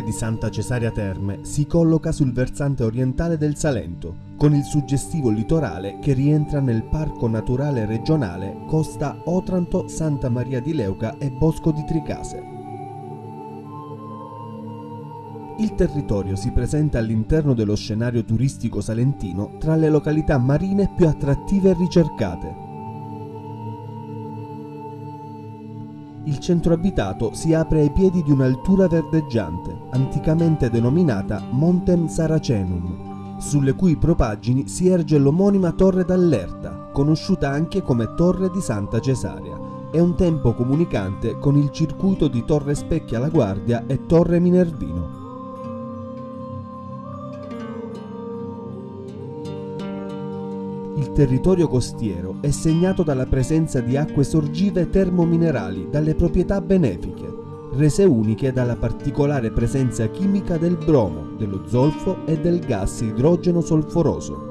comune di Santa Cesaria Terme si colloca sul versante orientale del Salento, con il suggestivo litorale che rientra nel Parco Naturale Regionale Costa Otranto, Santa Maria di Leuca e Bosco di Tricase. Il territorio si presenta all'interno dello scenario turistico salentino tra le località marine più attrattive e ricercate, il centro abitato si apre ai piedi di un'altura verdeggiante, anticamente denominata Montem Saracenum, sulle cui propaggini si erge l'omonima Torre d'Allerta, conosciuta anche come Torre di Santa Cesaria, e un tempo comunicante con il circuito di Torre Specchia la Guardia e Torre Minervino. Il territorio costiero è segnato dalla presenza di acque sorgive termominerali dalle proprietà benefiche, rese uniche dalla particolare presenza chimica del bromo, dello zolfo e del gas idrogeno solforoso.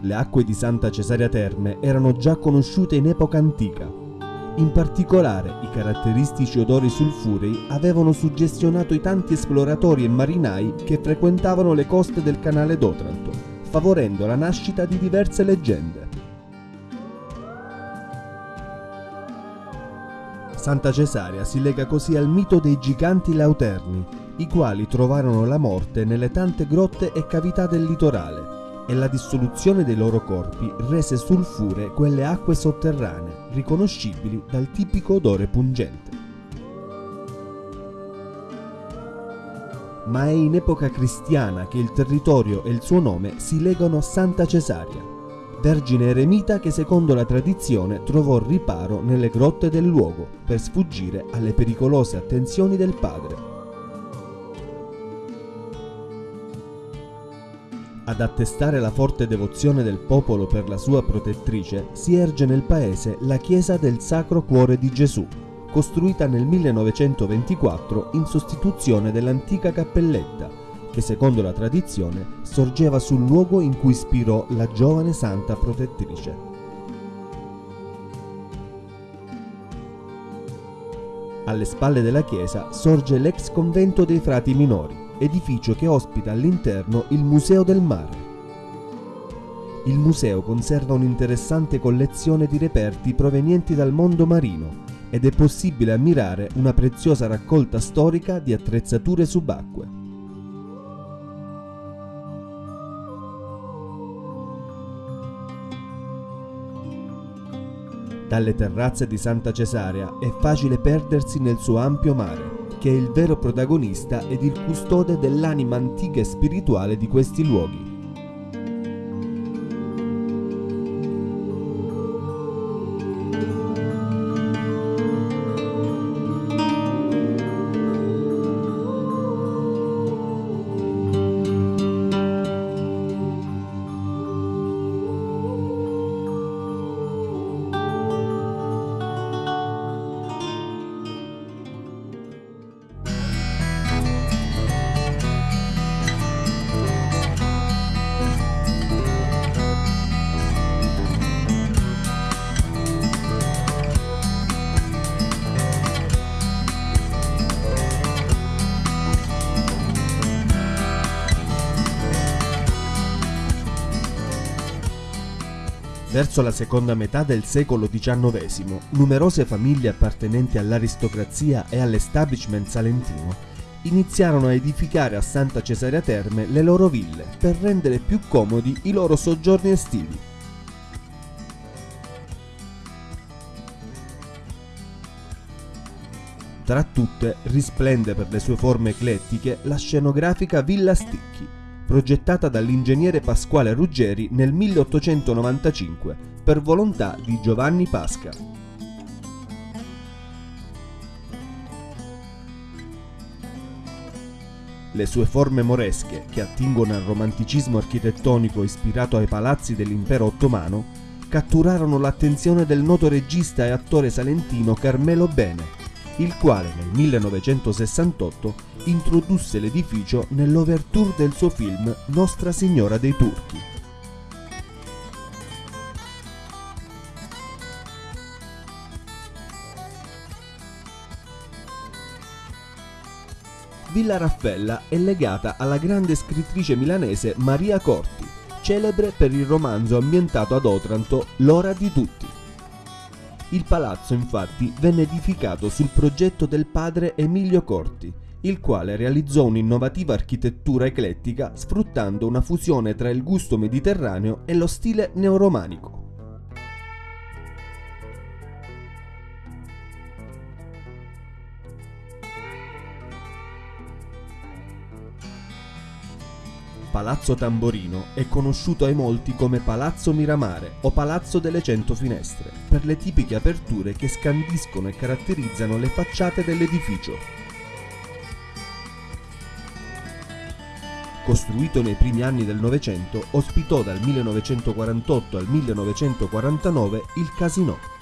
Le acque di Santa Cesaria Terme erano già conosciute in epoca antica, in particolare, i caratteristici odori sulfurei avevano suggestionato i tanti esploratori e marinai che frequentavano le coste del canale d'Otranto, favorendo la nascita di diverse leggende. Santa Cesaria si lega così al mito dei giganti lauterni, i quali trovarono la morte nelle tante grotte e cavità del litorale, e la dissoluzione dei loro corpi rese sulfure quelle acque sotterranee, riconoscibili dal tipico odore pungente. Ma è in epoca cristiana che il territorio e il suo nome si legano a Santa Cesaria, vergine eremita che secondo la tradizione trovò riparo nelle grotte del luogo per sfuggire alle pericolose attenzioni del padre. Ad attestare la forte devozione del popolo per la sua protettrice si erge nel paese la chiesa del Sacro Cuore di Gesù, costruita nel 1924 in sostituzione dell'antica cappelletta, che secondo la tradizione sorgeva sul luogo in cui ispirò la giovane santa protettrice. Alle spalle della chiesa sorge l'ex convento dei frati minori, edificio che ospita all'interno il Museo del Mare. Il museo conserva un'interessante collezione di reperti provenienti dal mondo marino ed è possibile ammirare una preziosa raccolta storica di attrezzature subacquee. Dalle terrazze di Santa Cesaria è facile perdersi nel suo ampio mare, che è il vero protagonista ed il custode dell'anima antica e spirituale di questi luoghi. Verso la seconda metà del secolo XIX, numerose famiglie appartenenti all'aristocrazia e all'establishment salentino iniziarono a edificare a Santa Cesaria Terme le loro ville per rendere più comodi i loro soggiorni estivi. Tra tutte risplende per le sue forme eclettiche la scenografica Villa Sticchi, progettata dall'ingegnere Pasquale Ruggeri nel 1895 per volontà di Giovanni Pasca. Le sue forme moresche, che attingono al romanticismo architettonico ispirato ai palazzi dell'impero ottomano, catturarono l'attenzione del noto regista e attore salentino Carmelo Bene, il quale nel 1968 introdusse l'edificio nell'overture del suo film Nostra Signora dei Turchi. Villa Raffaella è legata alla grande scrittrice milanese Maria Corti, celebre per il romanzo ambientato ad Otranto L'ora di tutti. Il palazzo infatti venne edificato sul progetto del padre Emilio Corti, il quale realizzò un'innovativa architettura eclettica sfruttando una fusione tra il gusto mediterraneo e lo stile neoromanico. Palazzo Tamborino è conosciuto ai molti come Palazzo Miramare o Palazzo delle Cento Finestre, per le tipiche aperture che scandiscono e caratterizzano le facciate dell'edificio. Costruito nei primi anni del Novecento, ospitò dal 1948 al 1949 il Casino.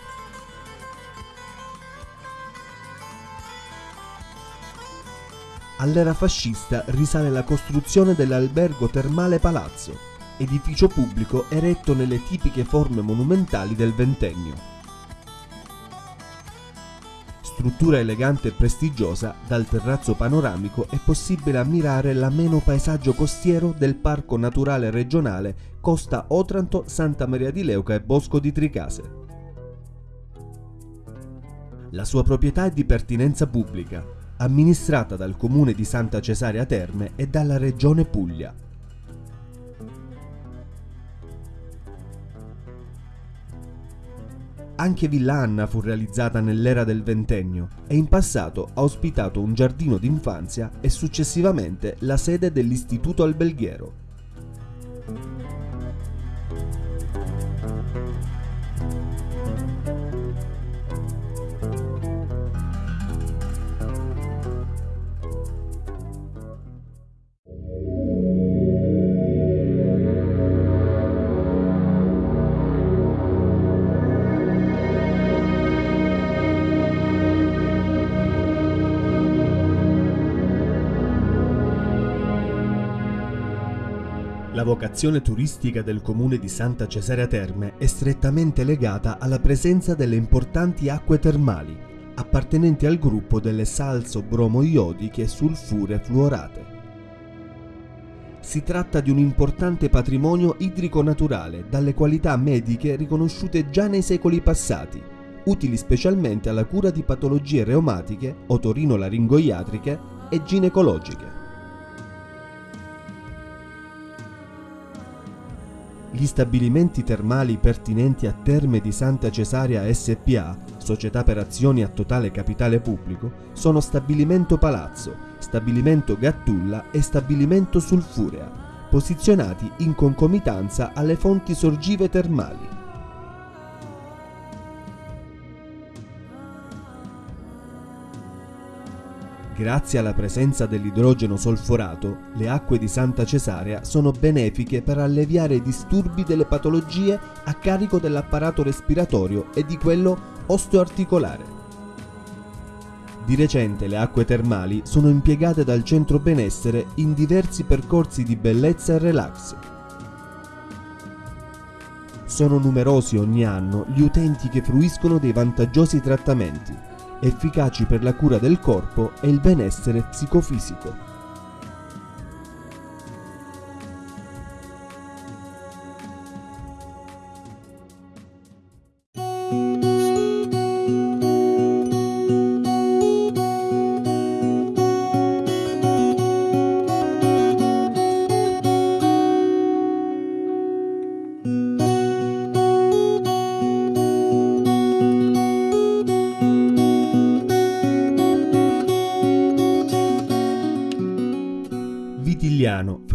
All'era fascista risale la costruzione dell'albergo termale Palazzo, edificio pubblico eretto nelle tipiche forme monumentali del ventennio. Struttura elegante e prestigiosa, dal terrazzo panoramico è possibile ammirare l'ameno paesaggio costiero del Parco Naturale Regionale Costa Otranto, Santa Maria di Leuca e Bosco di Tricase. La sua proprietà è di pertinenza pubblica, amministrata dal comune di Santa Cesarea Terme e dalla regione Puglia. Anche Villa Anna fu realizzata nell'era del ventennio e in passato ha ospitato un giardino d'infanzia e successivamente la sede dell'Istituto Alberghiero. La vocazione turistica del comune di Santa Cesarea Terme è strettamente legata alla presenza delle importanti acque termali, appartenenti al gruppo delle salso-bromo-iodiche sulfure fluorate. Si tratta di un importante patrimonio idrico-naturale dalle qualità mediche riconosciute già nei secoli passati, utili specialmente alla cura di patologie reumatiche, otorino-laringoiatriche e ginecologiche. Gli stabilimenti termali pertinenti a Terme di Santa Cesarea SPA, società per azioni a totale capitale pubblico, sono Stabilimento Palazzo, Stabilimento Gattulla e Stabilimento Sulfurea, posizionati in concomitanza alle fonti sorgive termali. Grazie alla presenza dell'idrogeno solforato, le acque di Santa Cesarea sono benefiche per alleviare i disturbi delle patologie a carico dell'apparato respiratorio e di quello osteoarticolare. Di recente le acque termali sono impiegate dal centro benessere in diversi percorsi di bellezza e relax. Sono numerosi ogni anno gli utenti che fruiscono dei vantaggiosi trattamenti efficaci per la cura del corpo e il benessere psicofisico.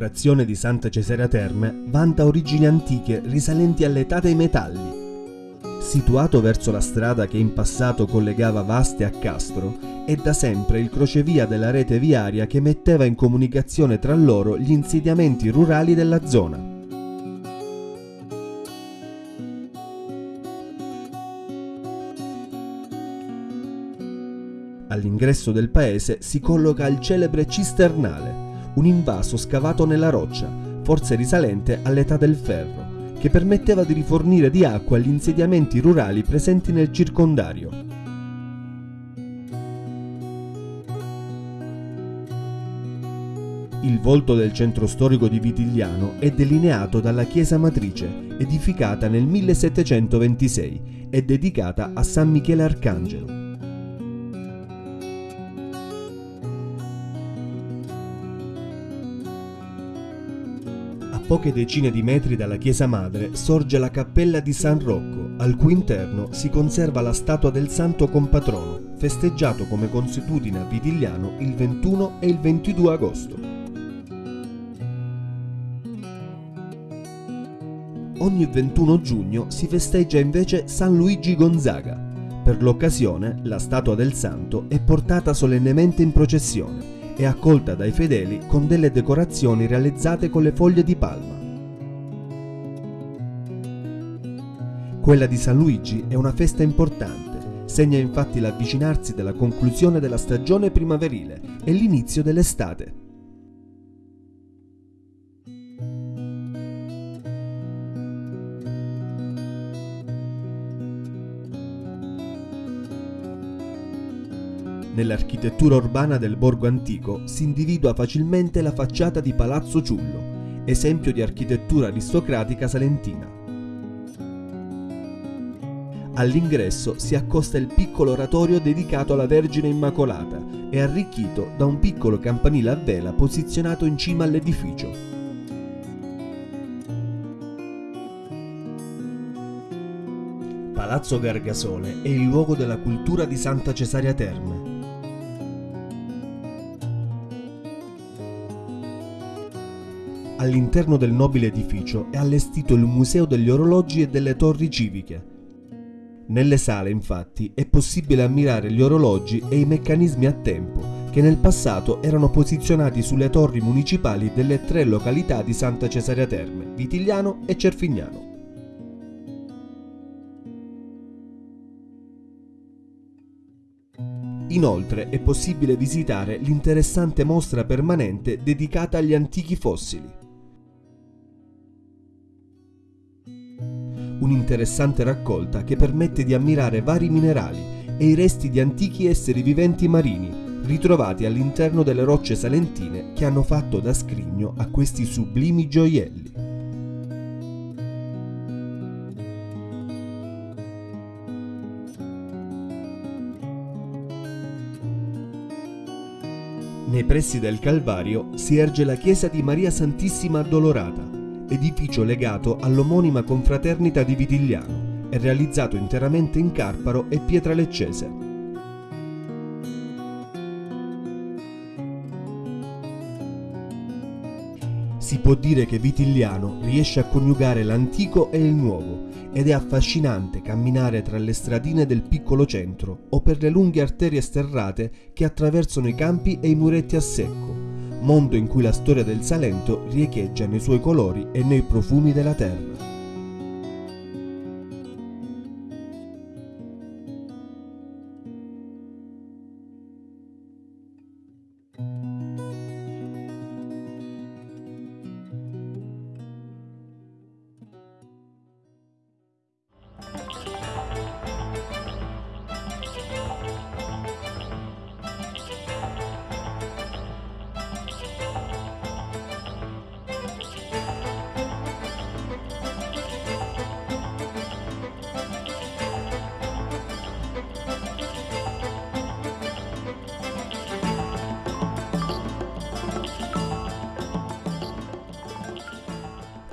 Frazione di Santa Cesarea Terme, vanta origini antiche risalenti all'età dei metalli. Situato verso la strada che in passato collegava Vaste a Castro, è da sempre il crocevia della rete viaria che metteva in comunicazione tra loro gli insediamenti rurali della zona. All'ingresso del paese si colloca il celebre Cisternale, un invaso scavato nella roccia, forse risalente all'età del ferro, che permetteva di rifornire di acqua gli insediamenti rurali presenti nel circondario. Il volto del centro storico di Vitigliano è delineato dalla chiesa matrice, edificata nel 1726 e dedicata a San Michele Arcangelo. Poche decine di metri dalla chiesa madre sorge la cappella di San Rocco, al cui interno si conserva la statua del santo compatrono, festeggiato come consuetudine a Vitigliano il 21 e il 22 agosto. ogni 21 giugno si festeggia invece San Luigi Gonzaga. Per l'occasione la statua del santo è portata solennemente in processione e accolta dai fedeli con delle decorazioni realizzate con le foglie di palma. Quella di San Luigi è una festa importante, segna infatti l'avvicinarsi della conclusione della stagione primaverile e l'inizio dell'estate. Nell'architettura urbana del borgo antico si individua facilmente la facciata di Palazzo Ciullo, esempio di architettura aristocratica salentina. All'ingresso si accosta il piccolo oratorio dedicato alla Vergine Immacolata e arricchito da un piccolo campanile a vela posizionato in cima all'edificio. Palazzo Gargasole è il luogo della cultura di Santa Cesaria Terme, All'interno del nobile edificio è allestito il Museo degli orologi e delle torri civiche. Nelle sale, infatti, è possibile ammirare gli orologi e i meccanismi a tempo che nel passato erano posizionati sulle torri municipali delle tre località di Santa Cesaria Terme, Vitigliano e Cerfignano. Inoltre è possibile visitare l'interessante mostra permanente dedicata agli antichi fossili. Un'interessante raccolta che permette di ammirare vari minerali e i resti di antichi esseri viventi marini ritrovati all'interno delle rocce salentine che hanno fatto da scrigno a questi sublimi gioielli. Nei pressi del Calvario si erge la chiesa di Maria Santissima Addolorata, edificio legato all'omonima confraternita di Vitigliano e realizzato interamente in Carparo e pietra leccese. Si può dire che Vitigliano riesce a coniugare l'antico e il nuovo ed è affascinante camminare tra le stradine del piccolo centro o per le lunghe arterie sterrate che attraversano i campi e i muretti a secco mondo in cui la storia del Salento riecheggia nei suoi colori e nei profumi della terra.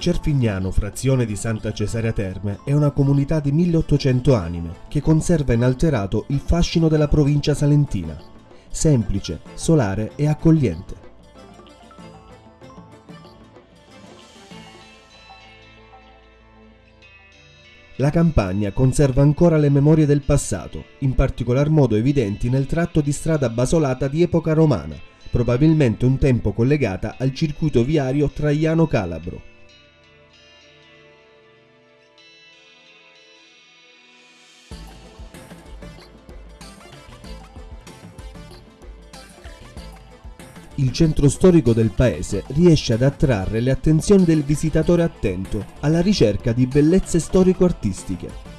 Cerfignano, frazione di Santa Cesaria Terme, è una comunità di 1800 anime che conserva inalterato il fascino della provincia salentina, semplice, solare e accogliente. La campagna conserva ancora le memorie del passato, in particolar modo evidenti nel tratto di strada basolata di epoca romana, probabilmente un tempo collegata al circuito viario Traiano-Calabro. Il centro storico del paese riesce ad attrarre le attenzioni del visitatore attento alla ricerca di bellezze storico-artistiche.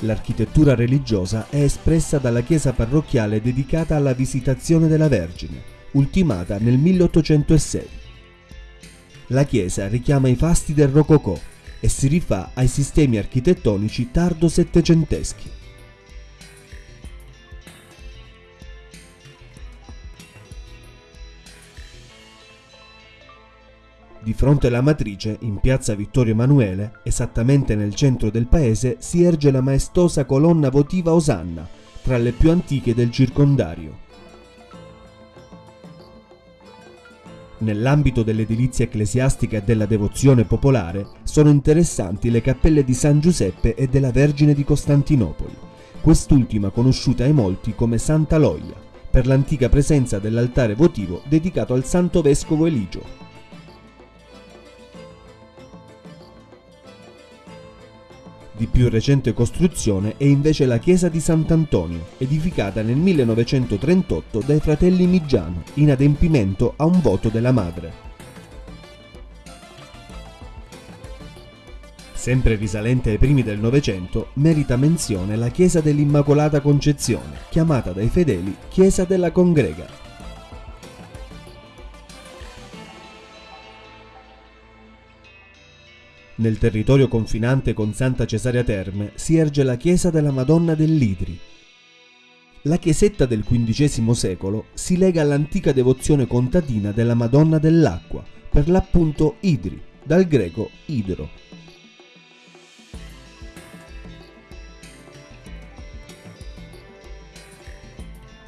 L'architettura religiosa è espressa dalla chiesa parrocchiale dedicata alla Visitazione della Vergine, ultimata nel 1806. La chiesa richiama i fasti del Rococò e si rifà ai sistemi architettonici tardo-settecenteschi. Di fronte alla matrice, in piazza Vittorio Emanuele, esattamente nel centro del paese, si erge la maestosa colonna votiva Osanna, tra le più antiche del circondario. Nell'ambito dell'edilizia ecclesiastica e della devozione popolare sono interessanti le cappelle di San Giuseppe e della Vergine di Costantinopoli, quest'ultima conosciuta ai molti come Santa Loia, per l'antica presenza dell'altare votivo dedicato al Santo Vescovo Eligio. Di più recente costruzione è invece la chiesa di Sant'Antonio, edificata nel 1938 dai fratelli Migiano, in adempimento a un voto della madre. Sempre risalente ai primi del Novecento, merita menzione la chiesa dell'Immacolata Concezione, chiamata dai fedeli Chiesa della Congrega. Nel territorio confinante con Santa Cesaria Terme si erge la chiesa della Madonna dell'Idri. La chiesetta del XV secolo si lega all'antica devozione contadina della Madonna dell'Acqua, per l'appunto Idri, dal greco idro.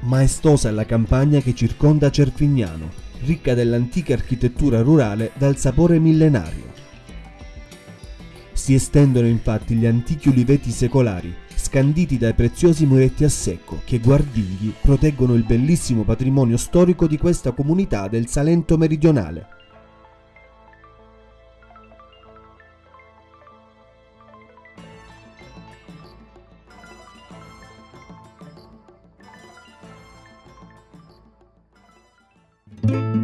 Maestosa è la campagna che circonda Cerfignano, ricca dell'antica architettura rurale dal sapore millenario. Si estendono infatti gli antichi uliveti secolari, scanditi dai preziosi muretti a secco, che guardigli proteggono il bellissimo patrimonio storico di questa comunità del Salento meridionale. La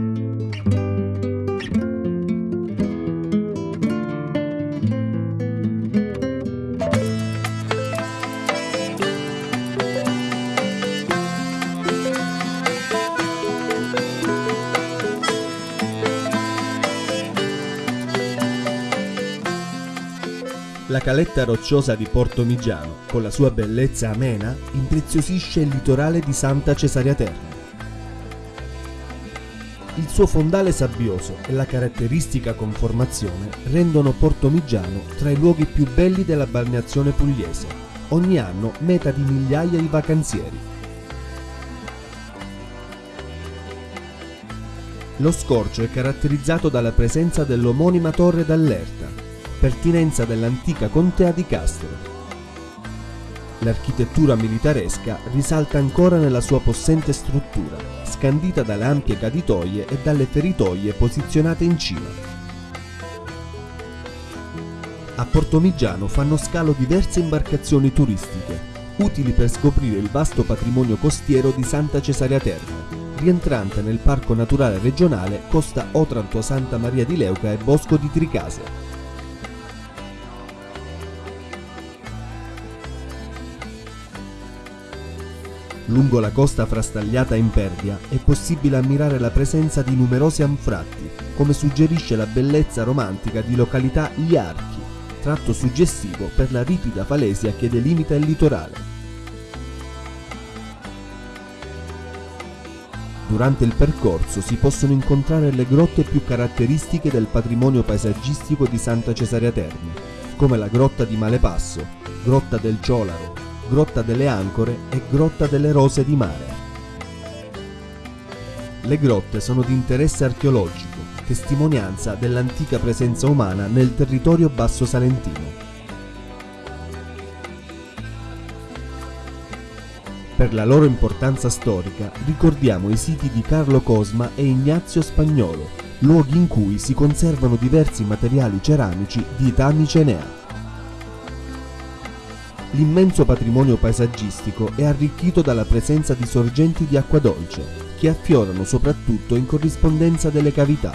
caletta rocciosa di Porto Migiano, con la sua bellezza amena, impreziosisce il litorale di Santa Cesaria Terme. Il suo fondale sabbioso e la caratteristica conformazione rendono Porto Migiano tra i luoghi più belli della balneazione pugliese, ogni anno meta di migliaia di vacanzieri. Lo scorcio è caratterizzato dalla presenza dell'omonima torre d'Allerta, pertinenza dell'antica contea di Castro. L'architettura militaresca risalta ancora nella sua possente struttura, scandita dalle ampie caditoie e dalle feritoie posizionate in cima. A Portomigiano fanno scalo diverse imbarcazioni turistiche, utili per scoprire il vasto patrimonio costiero di Santa Cesaria Terme, rientrante nel Parco Naturale Regionale Costa Otranto Santa Maria di Leuca e Bosco di Tricase. Lungo la costa frastagliata in Perdia è possibile ammirare la presenza di numerosi anfratti, come suggerisce la bellezza romantica di località Gli Archi, tratto suggestivo per la ripida falesia che delimita il litorale. Durante il percorso si possono incontrare le grotte più caratteristiche del patrimonio paesaggistico di Santa Cesaria Terme, come la grotta di Malepasso, grotta del Ciolaro, Grotta delle Ancore e Grotta delle Rose di Mare. Le grotte sono di interesse archeologico, testimonianza dell'antica presenza umana nel territorio basso salentino. Per la loro importanza storica ricordiamo i siti di Carlo Cosma e Ignazio Spagnolo, luoghi in cui si conservano diversi materiali ceramici di età micenea. L'immenso patrimonio paesaggistico è arricchito dalla presenza di sorgenti di acqua dolce, che affiorano soprattutto in corrispondenza delle cavità.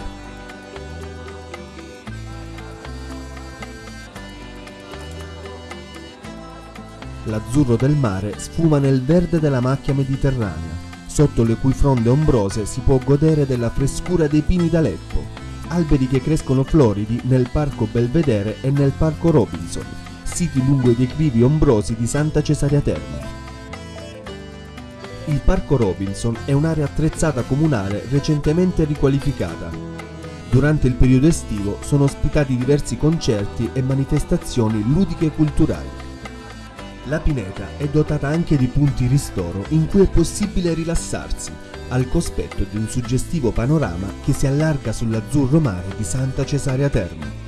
L'azzurro del mare sfuma nel verde della macchia mediterranea, sotto le cui fronde ombrose si può godere della frescura dei pini d'Aleppo, alberi che crescono floridi nel parco Belvedere e nel parco Robinson, siti lungo i declivi ombrosi di Santa Cesaria Terme. Il parco Robinson è un'area attrezzata comunale recentemente riqualificata. Durante il periodo estivo sono ospitati diversi concerti e manifestazioni ludiche e culturali. La pineta è dotata anche di punti ristoro in cui è possibile rilassarsi, al cospetto di un suggestivo panorama che si allarga sull'azzurro mare di Santa Cesaria Terme.